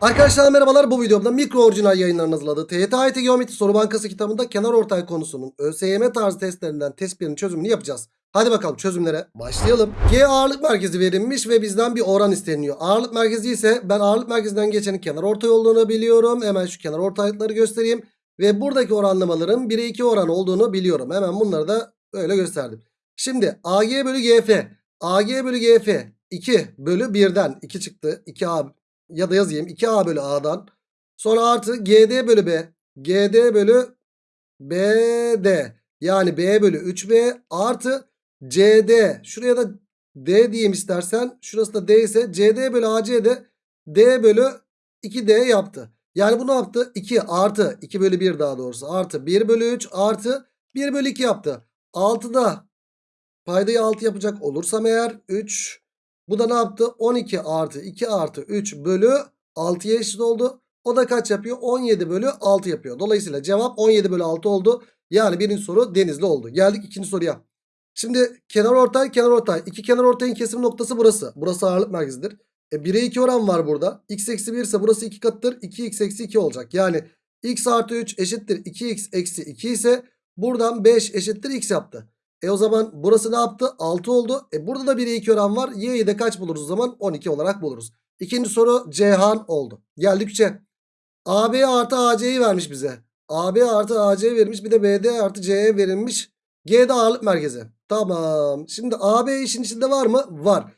Arkadaşlar merhabalar bu videomda mikro orijinal yayınlarının hazırladığı TYT AYT Geometri Soru Bankası kitabında kenar ortay konusunun ÖSYM tarzı testlerinden test 1'in çözümünü yapacağız. Hadi bakalım çözümlere başlayalım. G ağırlık merkezi verilmiş ve bizden bir oran isteniyor. Ağırlık merkezi ise ben ağırlık merkezinden geçenin kenar ortay olduğunu biliyorum. Hemen şu kenar ortaylıkları göstereyim. Ve buradaki oranlamaların 1'e 2 oran olduğunu biliyorum. Hemen bunları da böyle gösterdim. Şimdi AG bölü GF. AG bölü GF 2 bölü 1'den 2 çıktı. 2A ya da yazayım 2A bölü A'dan. Sonra artı GD bölü B. GD bölü BD. Yani B bölü 3B artı CD. Şuraya da D diyeyim istersen. Şurası da D ise CD bölü AC de D bölü 2D yaptı. Yani bu ne yaptı? 2 artı 2 bölü 1 daha doğrusu artı 1 bölü 3 artı 1 bölü 2 yaptı. 6'da paydayı 6 yapacak olursam eğer 3 bu da ne yaptı? 12 artı 2 artı 3 bölü 6'ya eşit oldu. O da kaç yapıyor? 17 bölü 6 yapıyor. Dolayısıyla cevap 17 bölü 6 oldu. Yani birinci soru denizli oldu. Geldik ikinci soruya. Şimdi kenar ortay kenar ortay. İki kenar ortayın kesim noktası burası. Burası ağırlık merkezidir. E 1'e 2 oran var burada. x eksi 1 ise burası 2 katıdır. 2x eksi 2 olacak. Yani x artı 3 eşittir 2x eksi 2 ise buradan 5 eşittir x yaptı. E o zaman burası ne yaptı? 6 oldu. E burada da 1'e 2 oran var. Y'yi de kaç buluruz o zaman? 12 olarak buluruz. İkinci soru Cihan oldu. Geldik 3'e. AB artı AC'yi vermiş bize. AB artı AC vermiş. Bir de BD artı CE verilmiş. G'de ağırlık merkezi. Tamam. Şimdi AB işin içinde var mı? Var.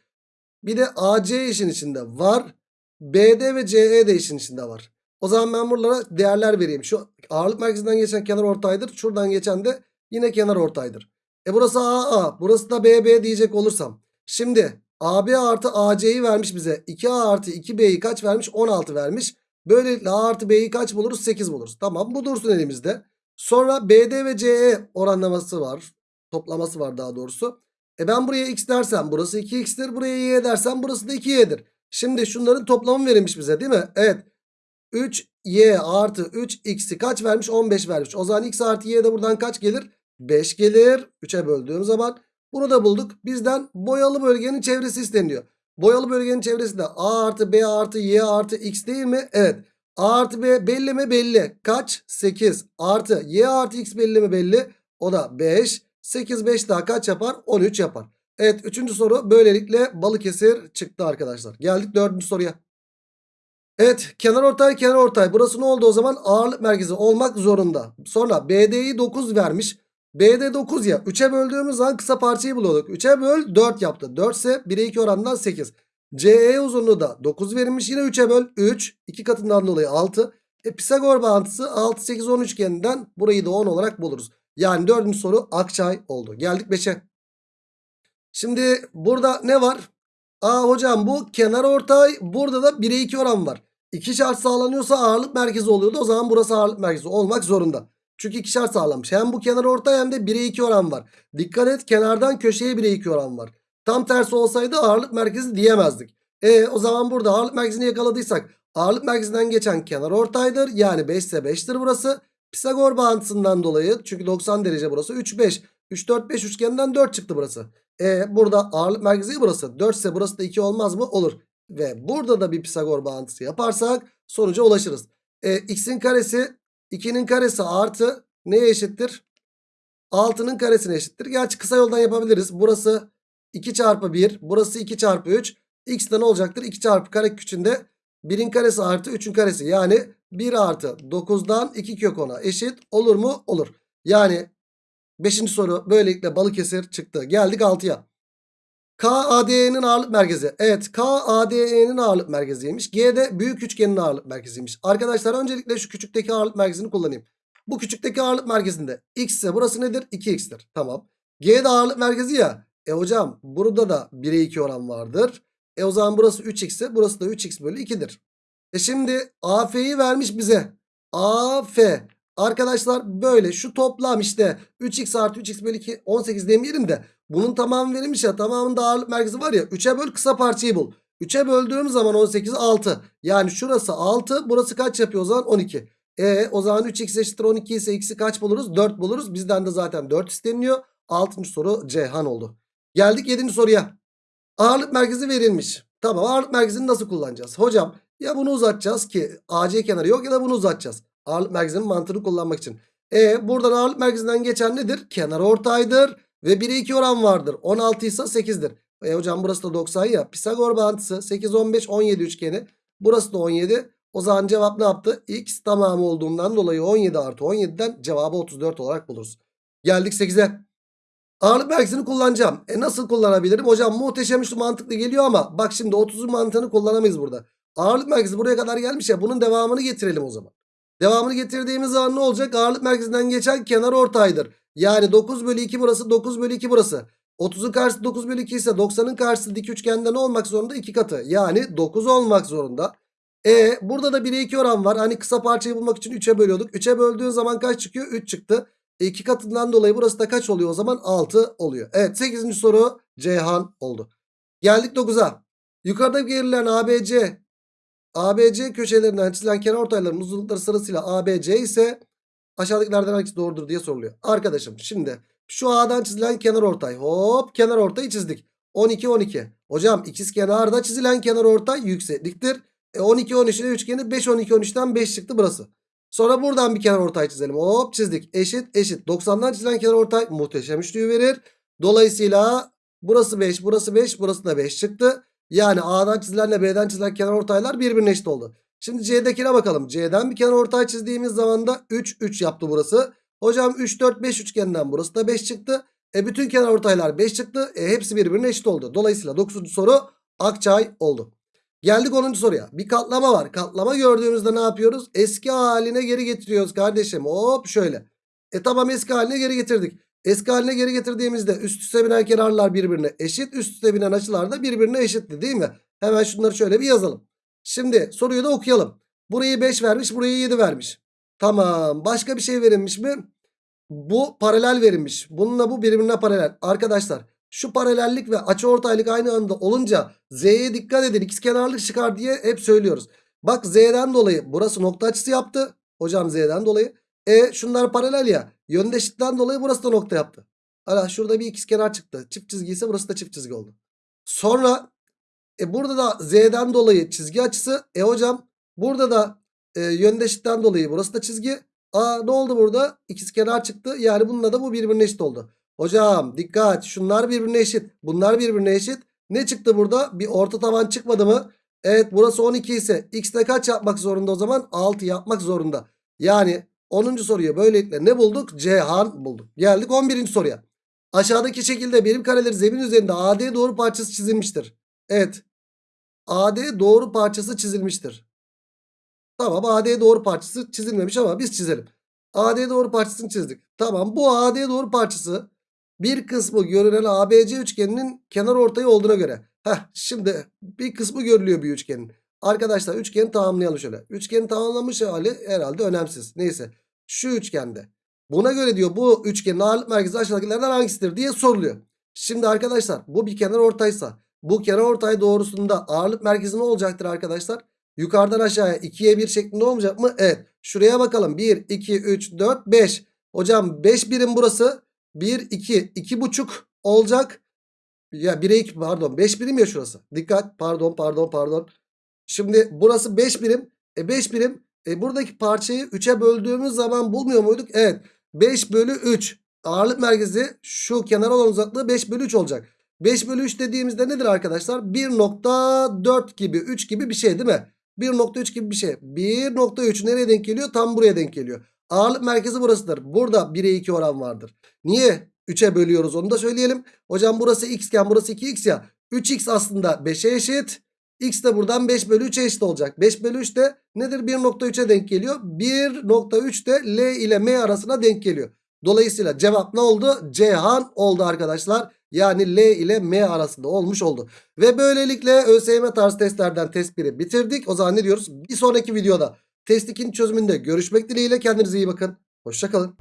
Bir de AC işin içinde var. BD ve CE de işin içinde var. O zaman ben buralara değerler vereyim. Şu ağırlık merkezinden geçen kenar ortaydır. Şuradan geçen de yine kenar ortaydır. E burası AA. Burası da BB diyecek olursam. Şimdi AB artı AC'yi vermiş bize. 2A artı 2B'yi kaç vermiş? 16 vermiş. Böylelikle A artı B'yi kaç buluruz? 8 buluruz. Tamam bu dursun elimizde. Sonra BD ve CE oranlaması var. Toplaması var daha doğrusu. E ben buraya x dersem burası 2x'tir. Buraya y dersem burası da 2y'dir. Şimdi şunların toplamı verilmiş bize değil mi? Evet. 3y artı 3x'i kaç vermiş? 15 vermiş. O zaman x artı y de buradan kaç gelir? 5 gelir. 3'e böldüğüm zaman bunu da bulduk. Bizden boyalı bölgenin çevresi isteniyor. Boyalı bölgenin çevresi de a artı b artı y artı x değil mi? Evet. a artı b belli mi? Belli. Kaç? 8 artı y artı x belli mi? Belli. O da 5. 8 5 daha kaç yapar? 13 yapar. Evet üçüncü soru böylelikle Balıkesir çıktı arkadaşlar. Geldik dördüncü soruya. Evet kenar ortay kenar ortay. Burası ne oldu o zaman? Ağırlık merkezi olmak zorunda. Sonra BD'yi 9 vermiş. BD 9 ya. 3'e böldüğümüz zaman kısa parçayı buluyorduk. 3'e böl 4 yaptı. 4 ise 1'e 2 oranından 8. CE uzunluğu da 9 verilmiş. Yine 3'e böl 3. 2 katından dolayı 6. E, Pisagor bağıntısı 6 8 10 üçgeninden burayı da 10 olarak buluruz. Yani dördüncü soru Akçay oldu. Geldik 5'e. Şimdi burada ne var? Aa hocam bu kenar ortay burada da 1'e 2 oran var. İki şart sağlanıyorsa ağırlık merkezi oluyordu. O zaman burası ağırlık merkezi olmak zorunda. Çünkü iki şart sağlamış. Hem bu kenar ortay hem de 1'e 2 oran var. Dikkat et kenardan köşeye 1'e 2 oran var. Tam tersi olsaydı ağırlık merkezi diyemezdik. E o zaman burada ağırlık merkezini yakaladıysak ağırlık merkezinden geçen kenar ortaydır. Yani 5 ise 5'tir burası. Pisagor bağıntısından dolayı çünkü 90 derece burası 3 5. 3 4 5 üçgeninden 4 çıktı burası. E burada ağırlık merkezi burası. 4 ise burası da 2 olmaz mı? Olur. Ve burada da bir Pisagor bağıntısı yaparsak sonuca ulaşırız. E, x'in karesi 2'nin karesi artı neye eşittir? 6'nın karesine eşittir. Gerçi kısa yoldan yapabiliriz. Burası 2 çarpı 1. Burası 2 çarpı 3. X de ne olacaktır? 2 çarpı kare küçüğünde 1'in karesi artı 3'ün karesi. Yani 1 artı 9'dan 2 kök 10'a eşit olur mu? Olur. Yani 5. soru böylelikle Balıkesir çıktı. Geldik 6'ya. KADE'nin ağırlık merkezi. Evet KADE'nin ağırlık merkeziymiş. G'de büyük üçgenin ağırlık merkeziymiş. Arkadaşlar öncelikle şu küçükteki ağırlık merkezini kullanayım. Bu küçükteki ağırlık merkezinde x ise burası nedir? 2x'tir. Tamam. G'de ağırlık merkezi ya. E hocam burada da 1'e 2 oran vardır. E o zaman burası 3x ise burası da 3x bölü 2'dir. E şimdi AF'yi vermiş bize. AF. Arkadaşlar böyle şu toplam işte 3x artı 3x bölü 2 18 demeyelim de bunun tamamı verilmiş ya tamamında ağırlık merkezi var ya 3'e böl kısa parçayı bul. 3'e böldüğüm zaman 18 6 yani şurası 6 burası kaç yapıyor o zaman 12. E o zaman 3x eşittir 12 ise x'i kaç buluruz 4 buluruz bizden de zaten 4 isteniyor. 6. soru Ceyhan oldu. Geldik 7. soruya. Ağırlık merkezi verilmiş. Tamam ağırlık merkezini nasıl kullanacağız? Hocam Ya bunu uzatacağız ki AC kenarı yok ya da bunu uzatacağız. Ağırlık merkezinin mantığını kullanmak için. E buradan ağırlık merkezinden geçen nedir? Kenar ortaydır ve 1'e 2 oran vardır. 16 ise 8'dir. E hocam burası da 90 ya. Pisagor bağıntısı 8, 15, 17 üçgeni. Burası da 17. O zaman cevap ne yaptı? X tamamı olduğundan dolayı 17 artı 17'den cevabı 34 olarak buluruz. Geldik 8'e. Ağırlık merkezini kullanacağım. E nasıl kullanabilirim? Hocam muhteşem üstü mantıklı geliyor ama bak şimdi 30'un mantığını kullanamayız burada. Ağırlık merkezi buraya kadar gelmiş ya bunun devamını getirelim o zaman. Devamını getirdiğimiz zaman ne olacak? Ağırlık merkezinden geçen kenar ortaydır. Yani 9 bölü 2 burası 9 bölü 2 burası. 30'un karşısı 9 bölü 2 ise 90'ın karşısı dik üçgende ne olmak zorunda? 2 katı. Yani 9 olmak zorunda. E burada da 1'e 2 oran var. Hani kısa parçayı bulmak için 3'e bölüyorduk. 3'e böldüğün zaman kaç çıkıyor? 3 çıktı. 2 katından dolayı burası da kaç oluyor o zaman? 6 oluyor. Evet 8. soru Ceyhan oldu. Geldik 9'a. Yukarıda verilen ABC ABC köşelerinden çizilen kenar ortayların uzunlukları sırasıyla ABC ise aşağıdakilerden hangisi doğrudur diye soruluyor. Arkadaşım şimdi şu A'dan çizilen kenar ortay. Hop kenar ortayı çizdik. 12 12. Hocam ikiz kenarda çizilen kenar ortay yüksekliktir. E 12 13 ile üçgeni 5 12 13'ten 5 çıktı burası. Sonra buradan bir kenar ortay çizelim. Hop çizdik. Eşit eşit. 90'dan çizilen kenar ortay muhteşem üçlüyü verir. Dolayısıyla burası 5 burası 5 burası da 5 çıktı. Yani A'dan çizilenle B'den çizilen kenar ortaylar birbirine eşit oldu. Şimdi C'dekine bakalım. C'den bir kenar ortay çizdiğimiz zaman da 3 3 yaptı burası. Hocam 3 4 5 üçgeninden burası da 5 çıktı. E bütün kenar ortaylar 5 çıktı. E hepsi birbirine eşit oldu. Dolayısıyla 9. soru Akçay oldu. Geldik 10. soruya. Bir katlama var. Katlama gördüğümüzde ne yapıyoruz? Eski haline geri getiriyoruz kardeşim. Hop şöyle. E tamam eski haline geri getirdik. Eski haline geri getirdiğimizde üst üste binen kenarlar birbirine eşit. Üst üste binen açılar da birbirine eşitti değil mi? Hemen şunları şöyle bir yazalım. Şimdi soruyu da okuyalım. Burayı 5 vermiş burayı 7 vermiş. Tamam başka bir şey verilmiş mi? Bu paralel verilmiş. Bununla bu birbirine paralel. Arkadaşlar şu paralellik ve açıortaylık aynı anda olunca Z'ye dikkat edin. İkizkenarlık çıkar diye hep söylüyoruz. Bak Z'den dolayı burası nokta açısı yaptı. Hocam Z'den dolayı. E şunlar paralel ya. Yöndeşlikten dolayı burası da nokta yaptı. Hala şurada bir ikizkenar çıktı. Çift çizgi ise burası da çift çizgi oldu. Sonra e burada da Z'den dolayı çizgi açısı. E hocam burada da e, yöndeşlikten dolayı burası da çizgi. Aa ne oldu burada? İkizkenar çıktı. Yani bununla da bu birbirine eşit oldu. Hocam dikkat şunlar birbirine eşit. Bunlar birbirine eşit. Ne çıktı burada? Bir orta taban çıkmadı mı? Evet burası 12 ise x'te kaç yapmak zorunda o zaman? 6 yapmak zorunda. Yani 10. soruyu böylelikle ne bulduk? Cihan bulduk. Geldik 11. soruya. Aşağıdaki şekilde birim kareleri zemin üzerinde AD doğru parçası çizilmiştir. Evet. AD doğru parçası çizilmiştir. Tamam AD doğru parçası çizilmemiş ama biz çizelim. AD doğru parçasını çizdik. Tamam bu AD doğru parçası bir kısmı görünen ABC üçgeninin kenar ortayı olduğuna göre. Heh, şimdi bir kısmı görülüyor bir üçgenin. Arkadaşlar üçgeni tamamlayalım şöyle. Üçgeni tamamlamış hali herhalde önemsiz. Neyse şu üçgende. Buna göre diyor bu üçgenin ağırlık merkezi aşağıdakilerden hangisidir diye soruluyor. Şimdi arkadaşlar bu bir kenar ortaysa bu kenar ortay doğrusunda ağırlık merkezi ne olacaktır arkadaşlar? Yukarıdan aşağıya 2'ye 1 şeklinde olmayacak mı? Evet. Şuraya bakalım. 1, 2, 3, 4, 5. Hocam 5 birim burası. 1, 2, 2,5 olacak. Ya 1'e 2 pardon 5 birim ya şurası. Dikkat pardon pardon pardon. Şimdi burası 5 birim. E 5 birim. E buradaki parçayı 3'e böldüğümüz zaman bulmuyor muyduk? Evet. 5 bölü 3. Ağırlık merkezi şu kenar olan uzaklığı 5 bölü 3 olacak. 5 bölü 3 dediğimizde nedir arkadaşlar? 1.4 gibi 3 gibi bir şey değil mi? 1.3 gibi bir şey. 1.3 nereye denk geliyor? Tam buraya denk geliyor. Ağırlık merkezi burasıdır. Burada 1'e 2 oran vardır. Niye 3'e bölüyoruz onu da söyleyelim. Hocam burası x iken burası 2x ya. 3x aslında 5'e eşit. X de buradan 5 bölü 3'e eşit olacak. 5 bölü 3 de nedir? 1.3'e denk geliyor. 1.3 de L ile M arasına denk geliyor. Dolayısıyla cevap ne oldu? Cihan oldu arkadaşlar. Yani L ile M arasında olmuş oldu. Ve böylelikle ÖSYM tarzı testlerden test 1'i bitirdik. O zaman ne diyoruz? Bir sonraki videoda test 2'nin çözümünde görüşmek dileğiyle. Kendinize iyi bakın. Hoşçakalın.